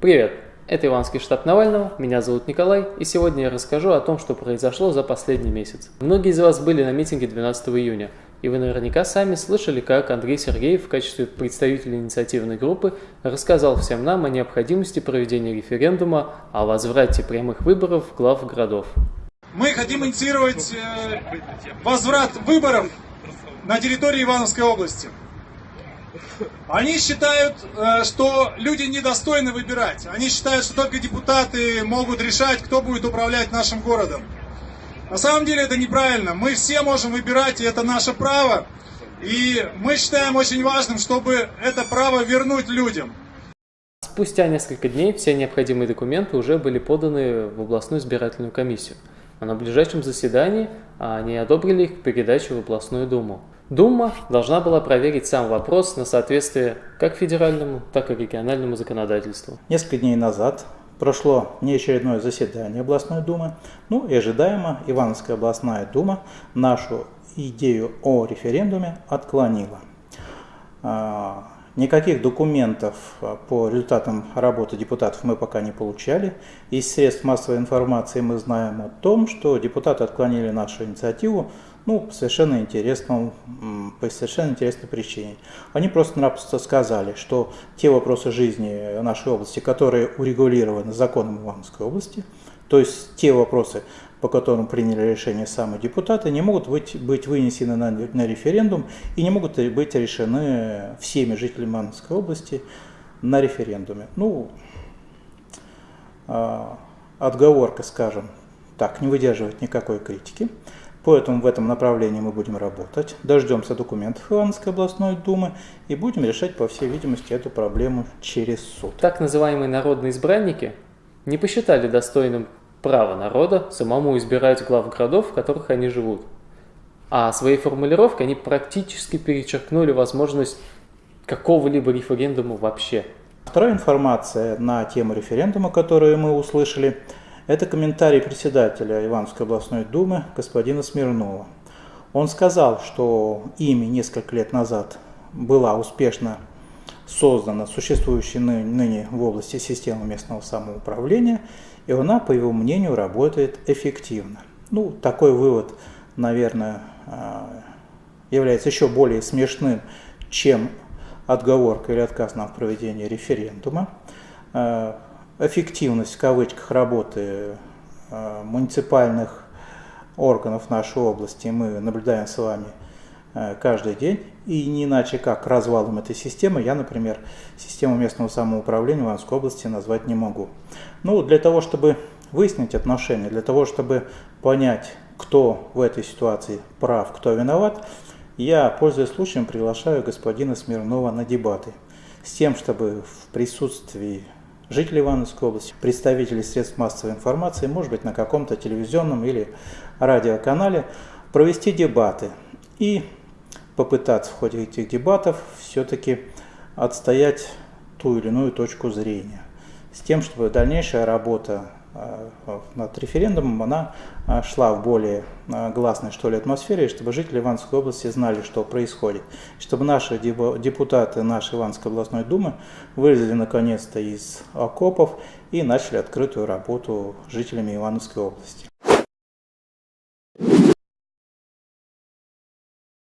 Привет! Это Иванский штаб Навального, меня зовут Николай, и сегодня я расскажу о том, что произошло за последний месяц. Многие из вас были на митинге 12 июня, и вы наверняка сами слышали, как Андрей Сергеев в качестве представителя инициативной группы рассказал всем нам о необходимости проведения референдума о возврате прямых выборов глав городов. Мы хотим инициировать э, возврат выборов на территории Ивановской области. Они считают, э, что люди недостойны выбирать. Они считают, что только депутаты могут решать, кто будет управлять нашим городом. На самом деле это неправильно. Мы все можем выбирать, и это наше право. И мы считаем очень важным, чтобы это право вернуть людям. Спустя несколько дней все необходимые документы уже были поданы в областную избирательную комиссию. А на ближайшем заседании они одобрили их к передаче в областную думу. Дума должна была проверить сам вопрос на соответствие как федеральному, так и региональному законодательству. Несколько дней назад прошло неочередное заседание областной думы, ну и ожидаемо Ивановская областная дума нашу идею о референдуме отклонила. А, никаких документов по результатам работы депутатов мы пока не получали. Из средств массовой информации мы знаем о том, что депутаты отклонили нашу инициативу ну, по совершенно интересному, по совершенно интересной причине. Они просто-напросто сказали, что те вопросы жизни нашей области, которые урегулированы законом Ивановской области, то есть те вопросы, по которым приняли решение самые депутаты, не могут быть, быть вынесены на, на референдум и не могут быть решены всеми жителями Ивановской области на референдуме. Ну, э, отговорка, скажем так, не выдерживает никакой критики. Поэтому в этом направлении мы будем работать, дождемся документов Ивановской областной думы и будем решать, по всей видимости, эту проблему через суд. Так называемые народные избранники не посчитали достойным права народа самому избирать глав городов, в которых они живут. А своей формулировкой они практически перечеркнули возможность какого-либо референдума вообще. Вторая информация на тему референдума, которую мы услышали – это комментарий председателя Ивановской областной думы господина Смирнова. Он сказал, что ими несколько лет назад была успешно создана существующая ныне в области система местного самоуправления, и она, по его мнению, работает эффективно. Ну, такой вывод, наверное, а, является еще более смешным, чем отговорка или отказ нам в проведении референдума. А, эффективность в кавычках работы э, муниципальных органов нашей области мы наблюдаем с вами каждый день. И не иначе как развалом этой системы я, например, систему местного самоуправления в Ивановской области назвать не могу. Ну, для того, чтобы выяснить отношения, для того, чтобы понять, кто в этой ситуации прав, кто виноват, я, пользуясь случаем, приглашаю господина Смирнова на дебаты с тем, чтобы в присутствии жителей Ивановской области, представителей средств массовой информации, может быть на каком-то телевизионном или радиоканале, провести дебаты и попытаться в ходе этих дебатов все-таки отстоять ту или иную точку зрения, с тем, чтобы дальнейшая работа Э, над референдумом, она э, шла в более э, гласной что ли, атмосфере, чтобы жители Ивановской области знали, что происходит. Чтобы наши депутаты нашей Ивановской областной думы вылезли наконец-то из окопов и начали открытую работу жителями Ивановской области.